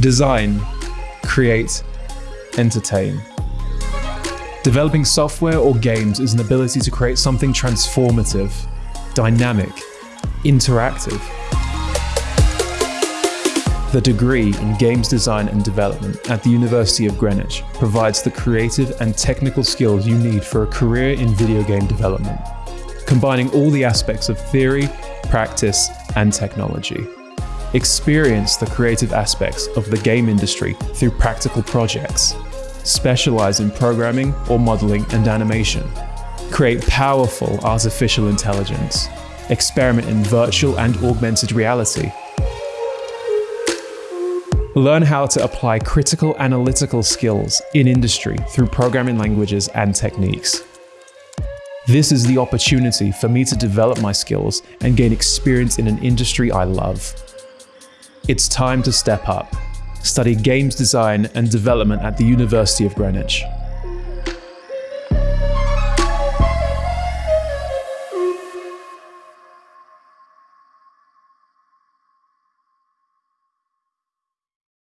Design, create, entertain. Developing software or games is an ability to create something transformative, dynamic, interactive. The degree in Games Design and Development at the University of Greenwich provides the creative and technical skills you need for a career in video game development, combining all the aspects of theory, practice, and technology. Experience the creative aspects of the game industry through practical projects. Specialize in programming or modeling and animation. Create powerful artificial intelligence. Experiment in virtual and augmented reality Learn how to apply critical analytical skills in industry through programming languages and techniques. This is the opportunity for me to develop my skills and gain experience in an industry I love. It's time to step up. Study games design and development at the University of Greenwich.